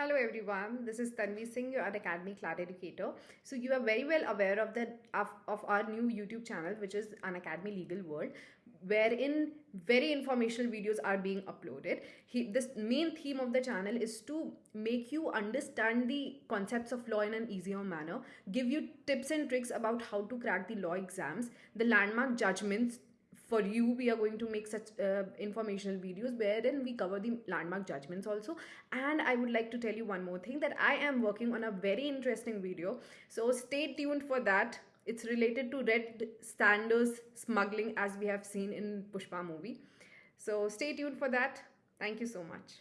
Hello everyone, this is Tanvi Singh, your Unacademy CLAT Educator. So you are very well aware of the of, of our new YouTube channel, which is Unacademy Legal World, wherein very informational videos are being uploaded. He, this main theme of the channel is to make you understand the concepts of law in an easier manner, give you tips and tricks about how to crack the law exams, the landmark judgments for you we are going to make such uh, informational videos wherein we cover the landmark judgments also. And i would like to tell you one more thing that i am working on a very interesting video. So stay tuned for that. It's related to red sanders smuggling as we have seen in pushpa movie. So stay tuned for that. Thank you so much